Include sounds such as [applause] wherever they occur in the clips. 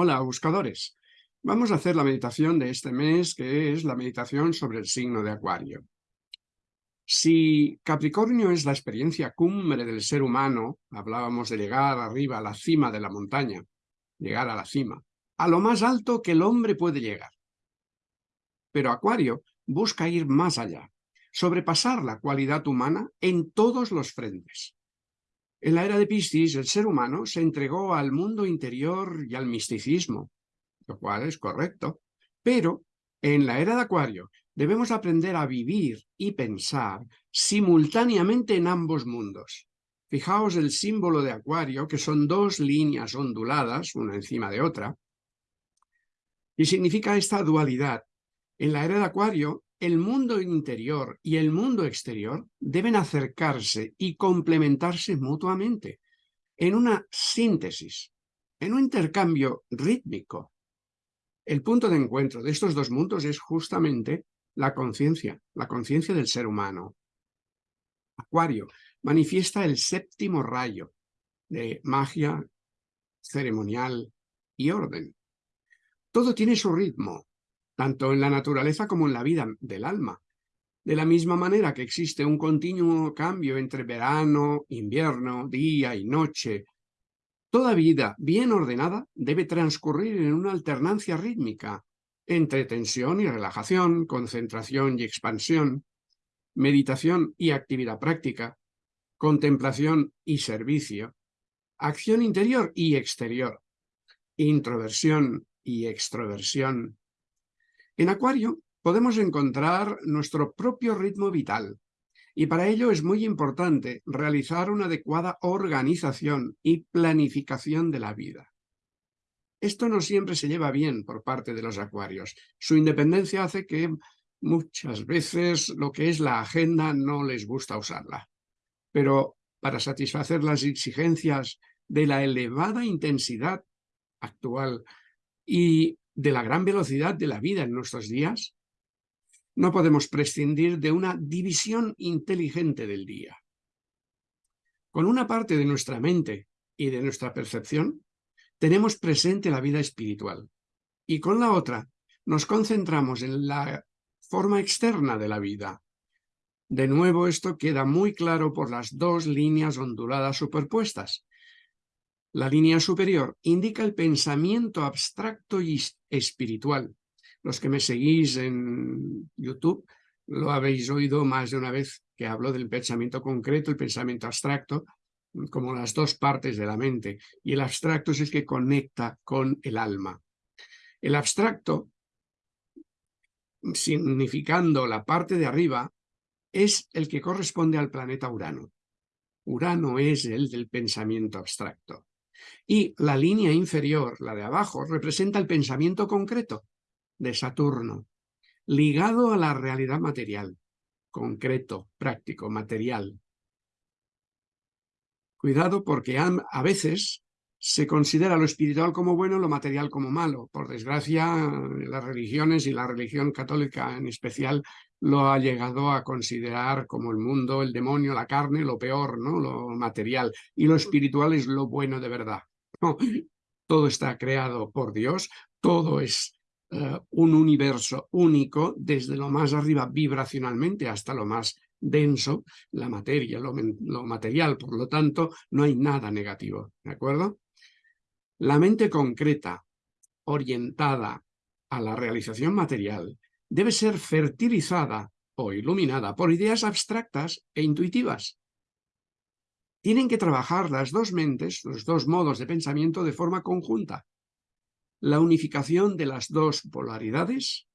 Hola, buscadores. Vamos a hacer la meditación de este mes, que es la meditación sobre el signo de Acuario. Si Capricornio es la experiencia cumbre del ser humano, hablábamos de llegar arriba a la cima de la montaña, llegar a la cima, a lo más alto que el hombre puede llegar. Pero Acuario busca ir más allá, sobrepasar la cualidad humana en todos los frentes. En la era de Piscis, el ser humano se entregó al mundo interior y al misticismo, lo cual es correcto. Pero en la era de Acuario debemos aprender a vivir y pensar simultáneamente en ambos mundos. Fijaos el símbolo de Acuario, que son dos líneas onduladas, una encima de otra, y significa esta dualidad. En la era de Acuario, el mundo interior y el mundo exterior deben acercarse y complementarse mutuamente en una síntesis, en un intercambio rítmico. El punto de encuentro de estos dos mundos es justamente la conciencia, la conciencia del ser humano. Acuario manifiesta el séptimo rayo de magia ceremonial y orden. Todo tiene su ritmo, tanto en la naturaleza como en la vida del alma. De la misma manera que existe un continuo cambio entre verano, invierno, día y noche, toda vida bien ordenada debe transcurrir en una alternancia rítmica entre tensión y relajación, concentración y expansión, meditación y actividad práctica, contemplación y servicio, acción interior y exterior, introversión y extroversión, en Acuario podemos encontrar nuestro propio ritmo vital y para ello es muy importante realizar una adecuada organización y planificación de la vida. Esto no siempre se lleva bien por parte de los acuarios. Su independencia hace que muchas veces lo que es la agenda no les gusta usarla. Pero para satisfacer las exigencias de la elevada intensidad actual y de la gran velocidad de la vida en nuestros días, no podemos prescindir de una división inteligente del día. Con una parte de nuestra mente y de nuestra percepción, tenemos presente la vida espiritual, y con la otra nos concentramos en la forma externa de la vida. De nuevo esto queda muy claro por las dos líneas onduladas superpuestas, la línea superior indica el pensamiento abstracto y espiritual. Los que me seguís en YouTube lo habéis oído más de una vez que hablo del pensamiento concreto, el pensamiento abstracto, como las dos partes de la mente. Y el abstracto es el que conecta con el alma. El abstracto, significando la parte de arriba, es el que corresponde al planeta Urano. Urano es el del pensamiento abstracto. Y la línea inferior, la de abajo, representa el pensamiento concreto de Saturno, ligado a la realidad material, concreto, práctico, material. Cuidado porque a veces se considera lo espiritual como bueno, lo material como malo. Por desgracia, las religiones y la religión católica en especial lo ha llegado a considerar como el mundo, el demonio, la carne, lo peor, ¿no? lo material. Y lo espiritual es lo bueno de verdad. todo está creado por Dios, todo es eh, un universo único, desde lo más arriba vibracionalmente hasta lo más denso, la materia, lo, lo material, por lo tanto, no hay nada negativo, ¿de acuerdo? La mente concreta, orientada a la realización material, debe ser fertilizada o iluminada por ideas abstractas e intuitivas. Tienen que trabajar las dos mentes, los dos modos de pensamiento de forma conjunta. La unificación de las dos polaridades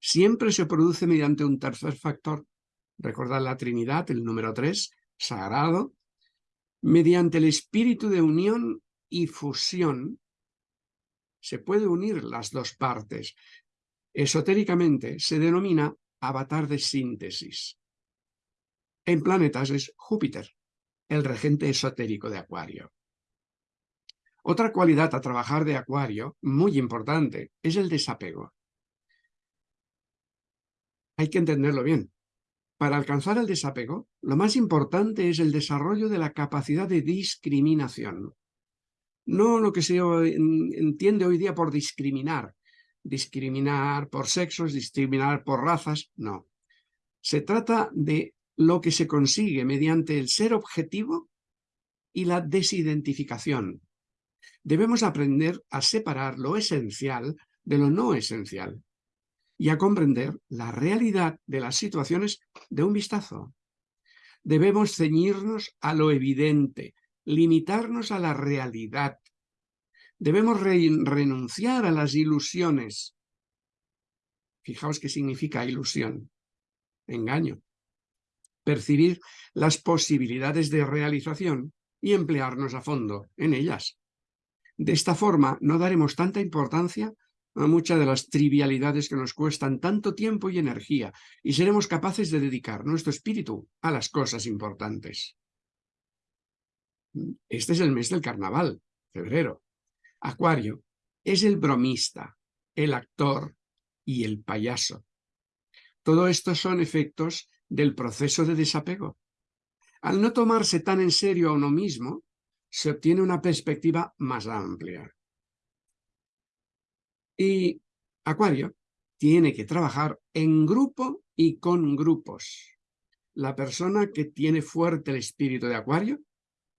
siempre se produce mediante un tercer factor. Recordad la Trinidad, el número tres, sagrado, mediante el espíritu de unión y fusión se puede unir las dos partes. Esotéricamente se denomina avatar de síntesis. En planetas es Júpiter, el regente esotérico de Acuario. Otra cualidad a trabajar de Acuario, muy importante, es el desapego. Hay que entenderlo bien. Para alcanzar el desapego, lo más importante es el desarrollo de la capacidad de discriminación. No lo que se entiende hoy día por discriminar, discriminar por sexos, discriminar por razas, no. Se trata de lo que se consigue mediante el ser objetivo y la desidentificación. Debemos aprender a separar lo esencial de lo no esencial y a comprender la realidad de las situaciones de un vistazo. Debemos ceñirnos a lo evidente, limitarnos a la realidad. Debemos renunciar a las ilusiones. Fijaos qué significa ilusión. Engaño. Percibir las posibilidades de realización y emplearnos a fondo en ellas. De esta forma no daremos tanta importancia a muchas de las trivialidades que nos cuestan tanto tiempo y energía y seremos capaces de dedicar nuestro espíritu a las cosas importantes. Este es el mes del carnaval, febrero. Acuario es el bromista, el actor y el payaso. Todo esto son efectos del proceso de desapego. Al no tomarse tan en serio a uno mismo, se obtiene una perspectiva más amplia. Y Acuario tiene que trabajar en grupo y con grupos. La persona que tiene fuerte el espíritu de Acuario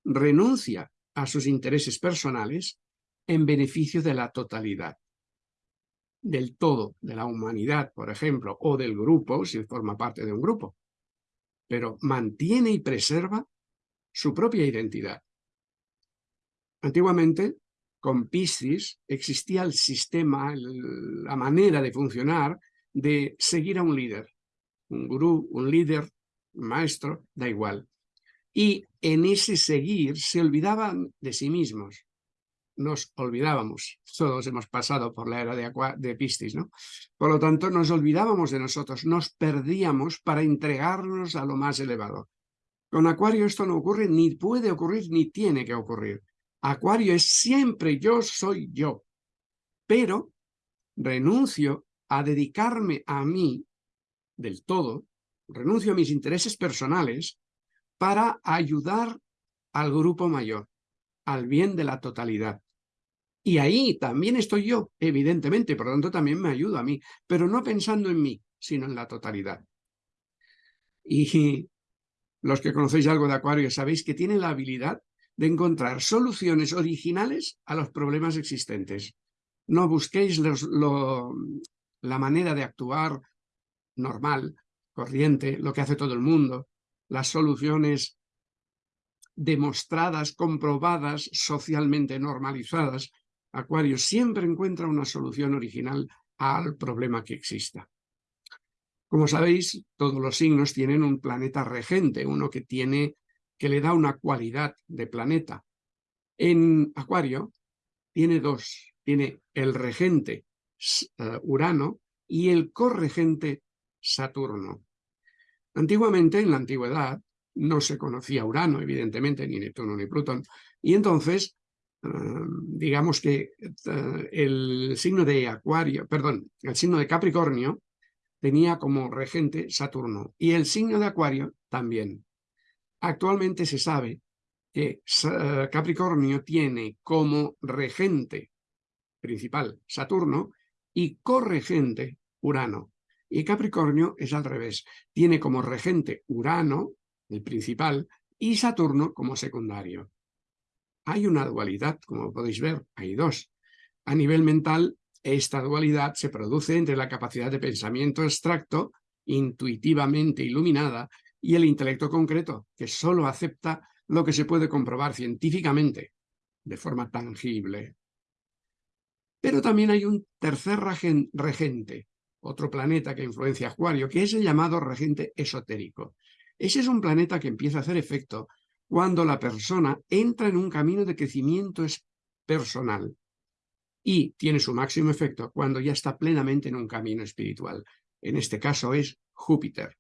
renuncia a sus intereses personales en beneficio de la totalidad, del todo, de la humanidad, por ejemplo, o del grupo, si forma parte de un grupo, pero mantiene y preserva su propia identidad. Antiguamente, con Piscis, existía el sistema, la manera de funcionar de seguir a un líder, un gurú, un líder, un maestro, da igual y en ese seguir se olvidaban de sí mismos. Nos olvidábamos, todos hemos pasado por la era de, de Piscis, ¿no? Por lo tanto, nos olvidábamos de nosotros, nos perdíamos para entregarnos a lo más elevado. Con Acuario esto no ocurre, ni puede ocurrir, ni tiene que ocurrir. Acuario es siempre yo soy yo, pero renuncio a dedicarme a mí del todo, renuncio a mis intereses personales para ayudar al grupo mayor, al bien de la totalidad. Y ahí también estoy yo, evidentemente, por lo tanto también me ayudo a mí, pero no pensando en mí, sino en la totalidad. Y los que conocéis algo de Acuario sabéis que tiene la habilidad de encontrar soluciones originales a los problemas existentes. No busquéis la manera de actuar normal, corriente, lo que hace todo el mundo, las soluciones demostradas, comprobadas, socialmente normalizadas, Acuario siempre encuentra una solución original al problema que exista. Como sabéis, todos los signos tienen un planeta regente, uno que, tiene, que le da una cualidad de planeta. En Acuario tiene dos, tiene el regente eh, Urano y el corregente Saturno. Antiguamente, en la antigüedad, no se conocía Urano, evidentemente, ni Neptuno ni Plutón, y entonces, digamos que eh, el signo de Acuario, perdón, el signo de Capricornio tenía como regente Saturno, y el signo de Acuario también. Actualmente se sabe que eh, Capricornio tiene como regente principal Saturno y corregente Urano. Y Capricornio es al revés. Tiene como regente Urano, el principal, y Saturno como secundario. Hay una dualidad, como podéis ver, hay dos. A nivel mental, esta dualidad se produce entre la capacidad de pensamiento abstracto, intuitivamente iluminada, y el intelecto concreto, que solo acepta lo que se puede comprobar científicamente, de forma tangible. Pero también hay un tercer regente, otro planeta que influencia a Acuario, que es el llamado regente esotérico. Ese es un planeta que empieza a hacer efecto cuando la persona entra en un camino de crecimiento personal y tiene su máximo efecto cuando ya está plenamente en un camino espiritual. En este caso es Júpiter.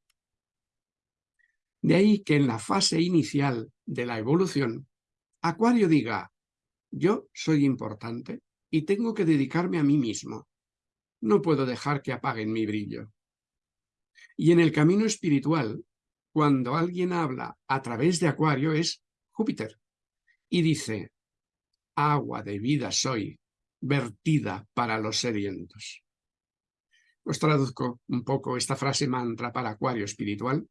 De ahí que en la fase inicial de la evolución, Acuario diga, yo soy importante y tengo que dedicarme a mí mismo no puedo dejar que apaguen mi brillo. Y en el camino espiritual, cuando alguien habla a través de Acuario, es Júpiter. Y dice, agua de vida soy, vertida para los sedientos. Os traduzco un poco esta frase mantra para acuario espiritual.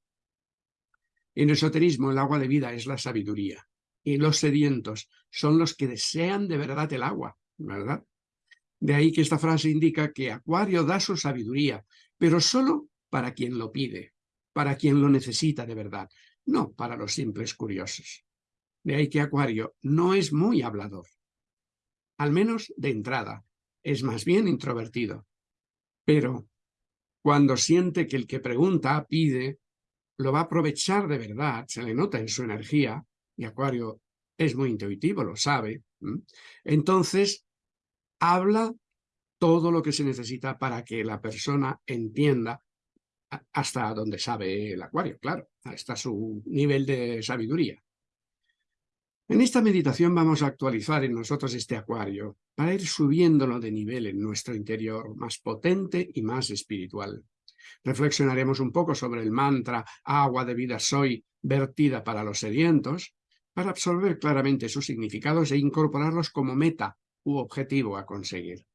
En esoterismo el agua de vida es la sabiduría y los sedientos son los que desean de verdad el agua, ¿verdad? De ahí que esta frase indica que Acuario da su sabiduría, pero solo para quien lo pide, para quien lo necesita de verdad, no para los simples curiosos. De ahí que Acuario no es muy hablador, al menos de entrada, es más bien introvertido. Pero cuando siente que el que pregunta, pide, lo va a aprovechar de verdad, se le nota en su energía, y Acuario es muy intuitivo, lo sabe, entonces habla todo lo que se necesita para que la persona entienda hasta donde sabe el Acuario, claro, hasta su nivel de sabiduría. En esta meditación vamos a actualizar en nosotros este acuario para ir subiéndolo de nivel en nuestro interior más potente y más espiritual. Reflexionaremos un poco sobre el mantra agua de vida soy vertida para los sedientos para absorber claramente sus significados e incorporarlos como meta u objetivo a conseguir.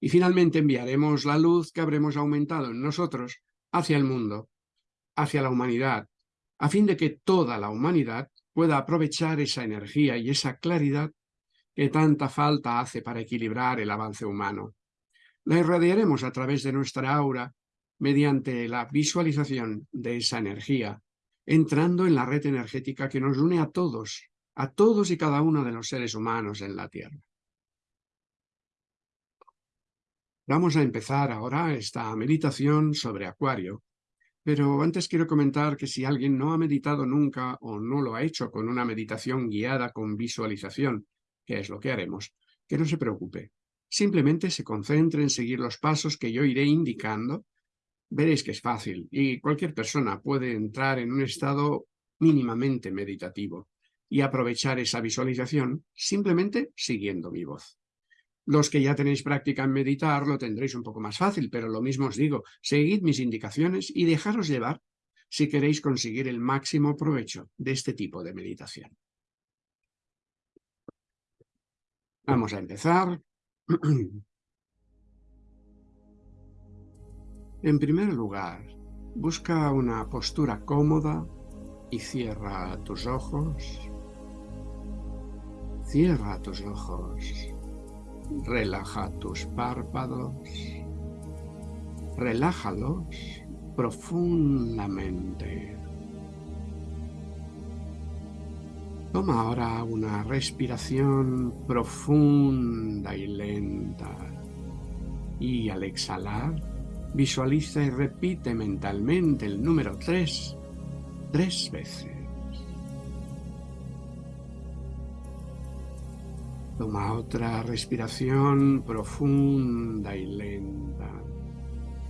Y finalmente enviaremos la luz que habremos aumentado en nosotros hacia el mundo, hacia la humanidad, a fin de que toda la humanidad pueda aprovechar esa energía y esa claridad que tanta falta hace para equilibrar el avance humano. La irradiaremos a través de nuestra aura mediante la visualización de esa energía, entrando en la red energética que nos une a todos, a todos y cada uno de los seres humanos en la Tierra. Vamos a empezar ahora esta meditación sobre Acuario, pero antes quiero comentar que si alguien no ha meditado nunca o no lo ha hecho con una meditación guiada con visualización, que es lo que haremos, que no se preocupe. Simplemente se concentre en seguir los pasos que yo iré indicando. Veréis que es fácil y cualquier persona puede entrar en un estado mínimamente meditativo y aprovechar esa visualización simplemente siguiendo mi voz. Los que ya tenéis práctica en meditar lo tendréis un poco más fácil, pero lo mismo os digo, seguid mis indicaciones y dejaros llevar si queréis conseguir el máximo provecho de este tipo de meditación. Vamos a empezar. [clears throat] En primer lugar, busca una postura cómoda y cierra tus ojos. Cierra tus ojos. Relaja tus párpados. Relájalos profundamente. Toma ahora una respiración profunda y lenta. Y al exhalar, visualiza y repite mentalmente el número 3 tres veces. Toma otra respiración profunda y lenta.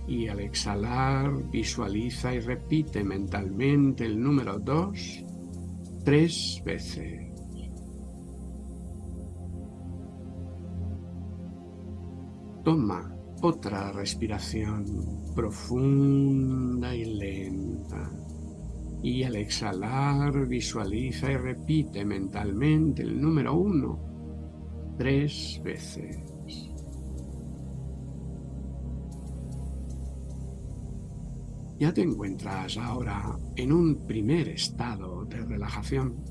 Y al exhalar, visualiza y repite mentalmente el número 2 tres veces. Toma otra respiración profunda y lenta. Y al exhalar, visualiza y repite mentalmente el número 1 tres veces. Ya te encuentras ahora en un primer estado de relajación.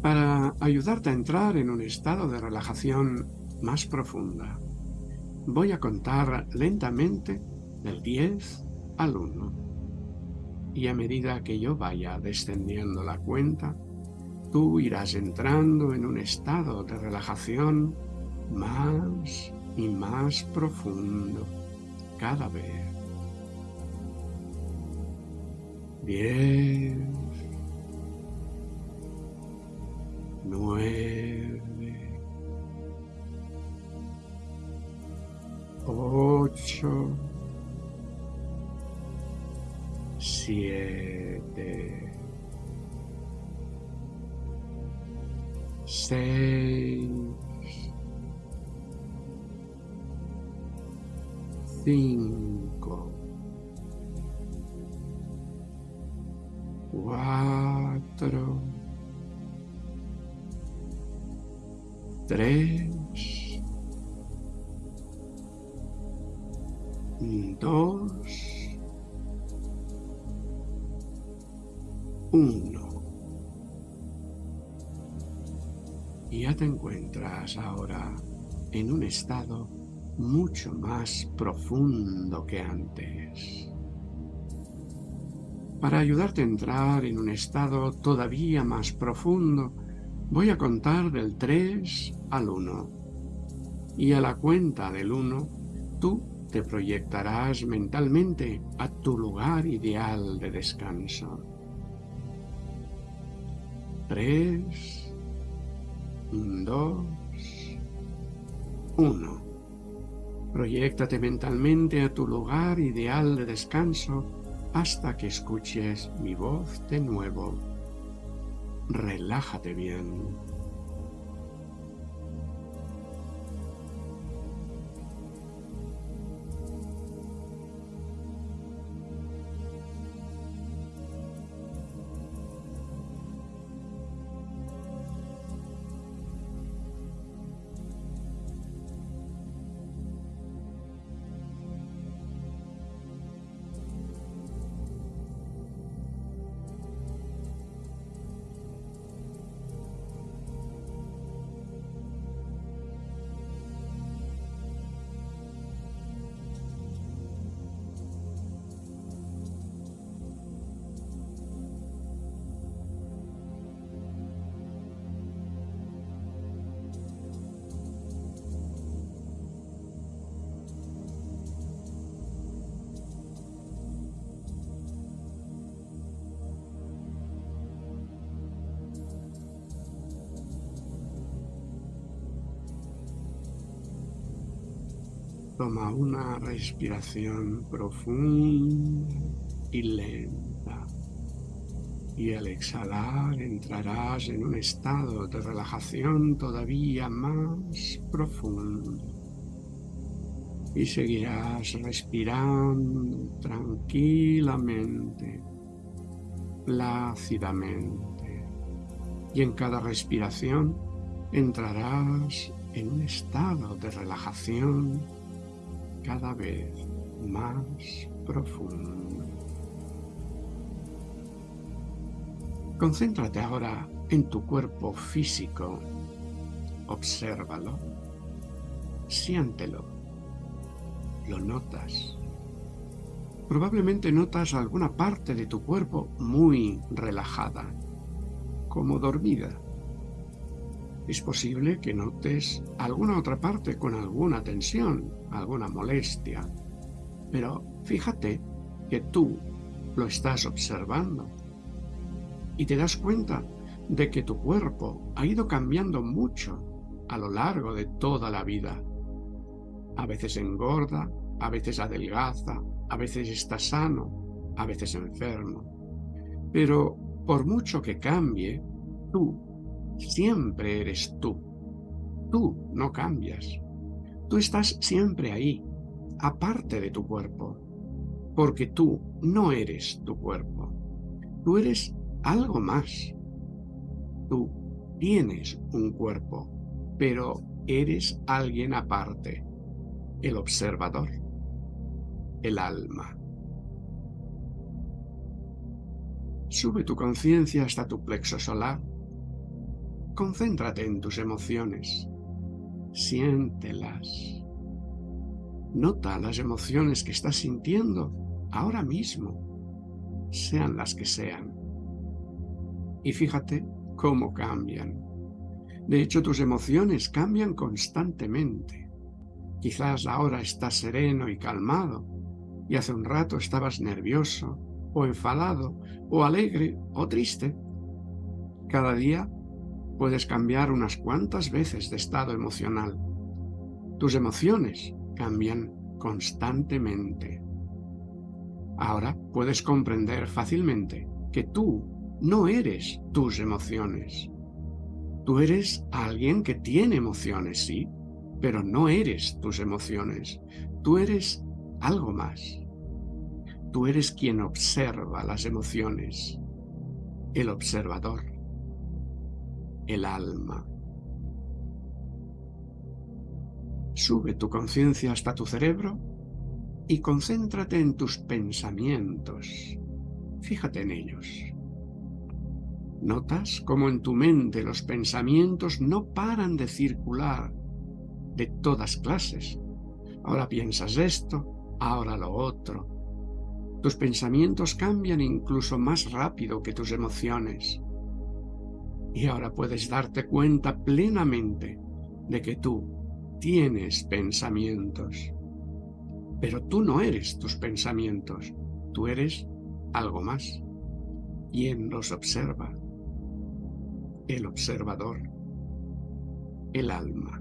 Para ayudarte a entrar en un estado de relajación más profunda, voy a contar lentamente del 10 al 1. Y a medida que yo vaya descendiendo la cuenta, tú irás entrando en un estado de relajación más y más profundo cada vez. Diez, nueve, ocho, siete, seis, cinco, cuatro, tres, en un estado mucho más profundo que antes. Para ayudarte a entrar en un estado todavía más profundo, voy a contar del 3 al 1. Y a la cuenta del 1, tú te proyectarás mentalmente a tu lugar ideal de descanso. 3, 2, 1. Proyéctate mentalmente a tu lugar ideal de descanso hasta que escuches mi voz de nuevo. Relájate bien. Toma una respiración profunda y lenta. Y al exhalar entrarás en un estado de relajación todavía más profundo. Y seguirás respirando tranquilamente, plácidamente. Y en cada respiración entrarás en un estado de relajación cada vez más profundo. Concéntrate ahora en tu cuerpo físico. Obsérvalo. Siéntelo. Lo notas. Probablemente notas alguna parte de tu cuerpo muy relajada, como dormida. Es posible que notes alguna otra parte con alguna tensión, alguna molestia. Pero fíjate que tú lo estás observando y te das cuenta de que tu cuerpo ha ido cambiando mucho a lo largo de toda la vida. A veces engorda, a veces adelgaza, a veces está sano, a veces enfermo. Pero por mucho que cambie, tú siempre eres tú. Tú no cambias. Tú estás siempre ahí, aparte de tu cuerpo, porque tú no eres tu cuerpo. Tú eres algo más. Tú tienes un cuerpo, pero eres alguien aparte, el observador, el alma. Sube tu conciencia hasta tu plexo solar Concéntrate en tus emociones. Siéntelas. Nota las emociones que estás sintiendo ahora mismo, sean las que sean. Y fíjate cómo cambian. De hecho, tus emociones cambian constantemente. Quizás ahora estás sereno y calmado, y hace un rato estabas nervioso, o enfadado, o alegre, o triste. Cada día puedes cambiar unas cuantas veces de estado emocional. Tus emociones cambian constantemente. Ahora puedes comprender fácilmente que tú no eres tus emociones. Tú eres alguien que tiene emociones, sí, pero no eres tus emociones. Tú eres algo más. Tú eres quien observa las emociones, el observador el alma. Sube tu conciencia hasta tu cerebro y concéntrate en tus pensamientos. Fíjate en ellos. Notas cómo en tu mente los pensamientos no paran de circular de todas clases. Ahora piensas esto, ahora lo otro. Tus pensamientos cambian incluso más rápido que tus emociones. Y ahora puedes darte cuenta plenamente de que tú tienes pensamientos. Pero tú no eres tus pensamientos, tú eres algo más. ¿Quién los observa? El observador, el alma.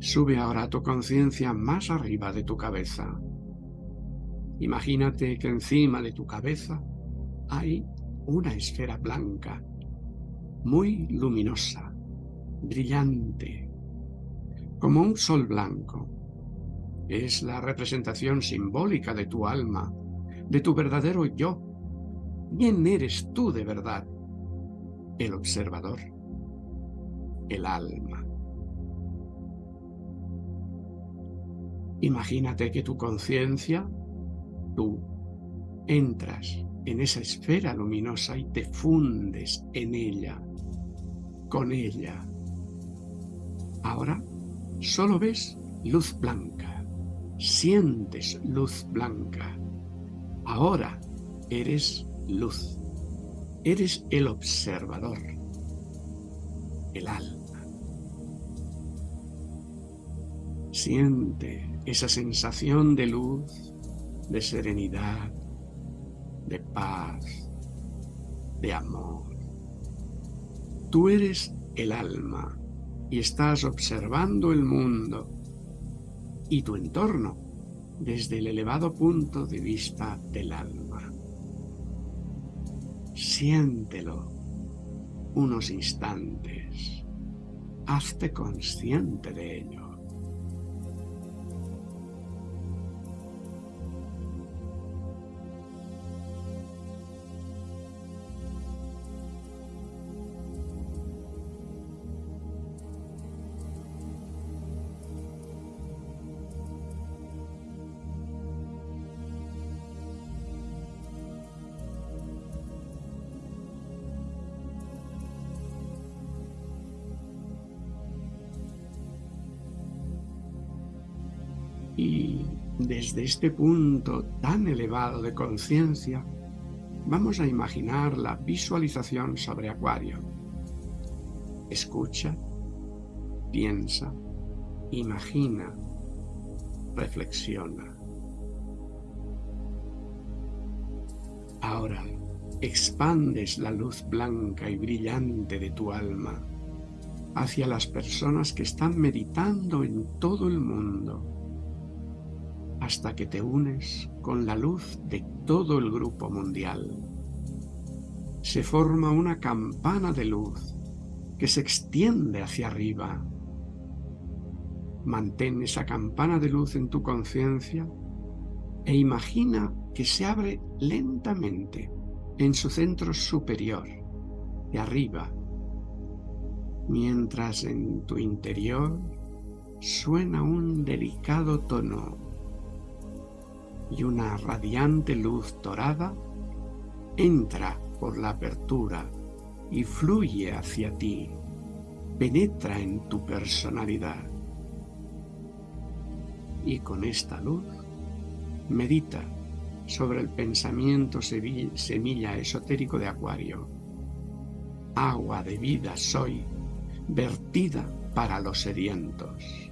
Sube ahora tu conciencia más arriba de tu cabeza. Imagínate que encima de tu cabeza hay una esfera blanca, muy luminosa, brillante, como un sol blanco. Es la representación simbólica de tu alma, de tu verdadero yo. ¿Quién eres tú de verdad? El observador, el alma. Imagínate que tu conciencia, tú, entras en esa esfera luminosa y te fundes en ella, con ella. Ahora solo ves luz blanca, sientes luz blanca. Ahora eres luz, eres el observador, el alma. Siente esa sensación de luz, de serenidad, de paz, de amor. Tú eres el alma y estás observando el mundo y tu entorno desde el elevado punto de vista del alma. Siéntelo unos instantes. Hazte consciente de ello. Desde este punto tan elevado de conciencia, vamos a imaginar la visualización sobre Acuario. Escucha, piensa, imagina, reflexiona. Ahora expandes la luz blanca y brillante de tu alma hacia las personas que están meditando en todo el mundo hasta que te unes con la luz de todo el grupo mundial. Se forma una campana de luz que se extiende hacia arriba. Mantén esa campana de luz en tu conciencia e imagina que se abre lentamente en su centro superior, de arriba, mientras en tu interior suena un delicado tono y una radiante luz dorada entra por la apertura y fluye hacia ti, penetra en tu personalidad. Y con esta luz medita sobre el pensamiento semilla esotérico de Acuario. Agua de vida soy, vertida para los sedientos.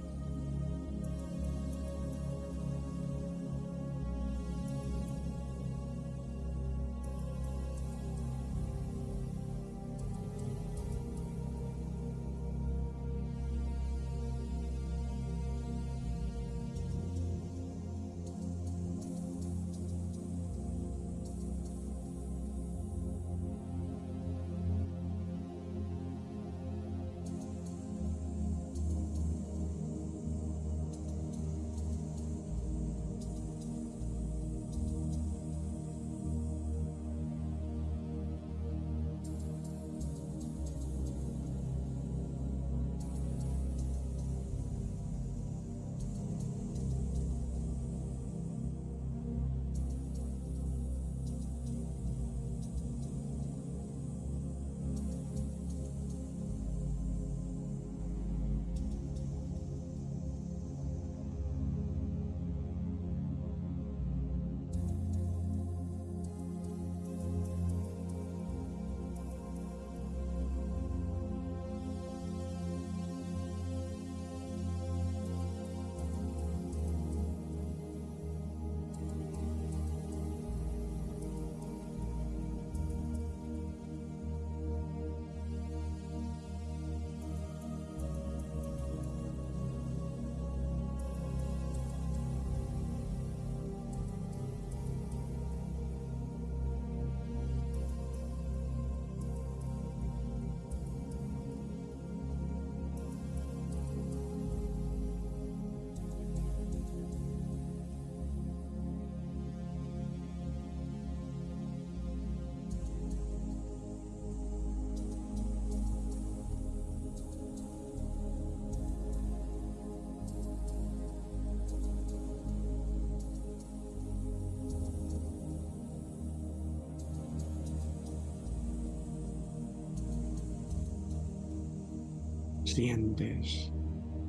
Sientes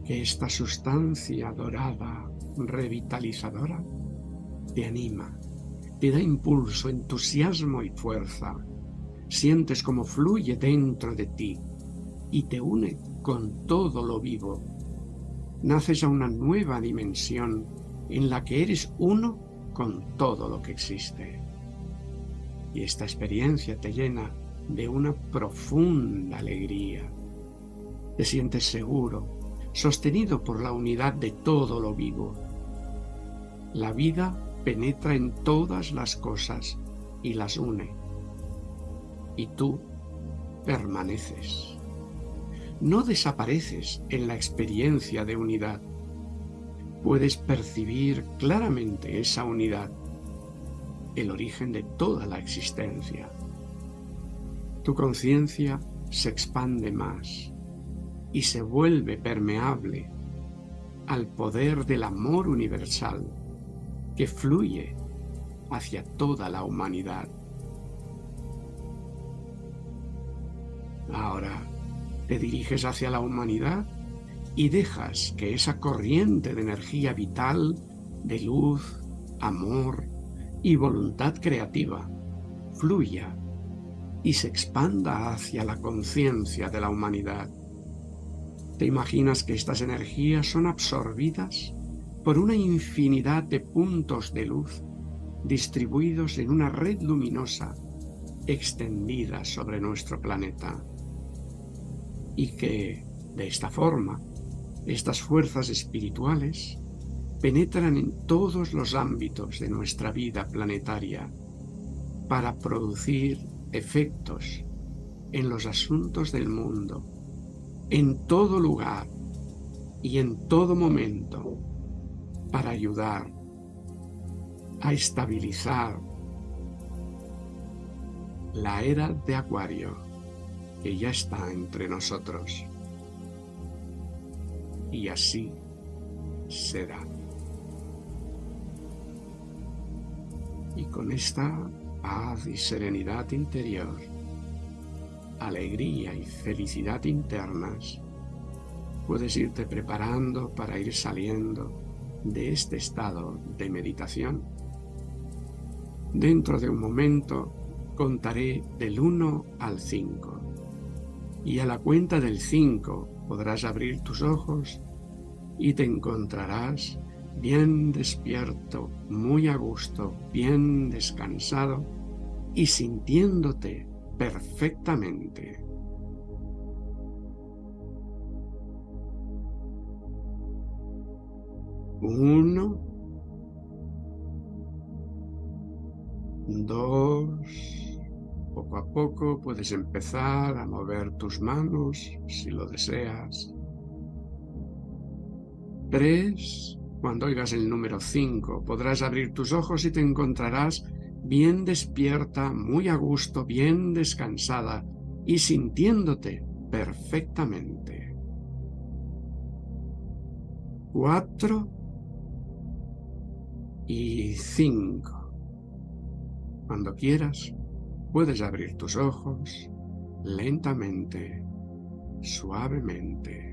que esta sustancia dorada, revitalizadora, te anima, te da impulso, entusiasmo y fuerza. Sientes como fluye dentro de ti y te une con todo lo vivo. Naces a una nueva dimensión en la que eres uno con todo lo que existe. Y esta experiencia te llena de una profunda alegría. Te sientes seguro, sostenido por la unidad de todo lo vivo. La vida penetra en todas las cosas y las une. Y tú permaneces. No desapareces en la experiencia de unidad. Puedes percibir claramente esa unidad, el origen de toda la existencia. Tu conciencia se expande más y se vuelve permeable al poder del amor universal que fluye hacia toda la humanidad. Ahora te diriges hacia la humanidad y dejas que esa corriente de energía vital, de luz, amor y voluntad creativa fluya y se expanda hacia la conciencia de la humanidad. ¿Te imaginas que estas energías son absorbidas por una infinidad de puntos de luz distribuidos en una red luminosa extendida sobre nuestro planeta? Y que, de esta forma, estas fuerzas espirituales penetran en todos los ámbitos de nuestra vida planetaria para producir efectos en los asuntos del mundo, en todo lugar y en todo momento, para ayudar a estabilizar la era de Acuario que ya está entre nosotros. Y así será. Y con esta paz y serenidad interior, alegría y felicidad internas, puedes irte preparando para ir saliendo de este estado de meditación. Dentro de un momento contaré del 1 al 5 y a la cuenta del 5 podrás abrir tus ojos y te encontrarás bien despierto, muy a gusto, bien descansado y sintiéndote perfectamente. Uno, dos, poco a poco puedes empezar a mover tus manos si lo deseas. Tres, cuando oigas el número 5, podrás abrir tus ojos y te encontrarás bien despierta, muy a gusto, bien descansada y sintiéndote perfectamente. 4 y 5. Cuando quieras, puedes abrir tus ojos lentamente, suavemente.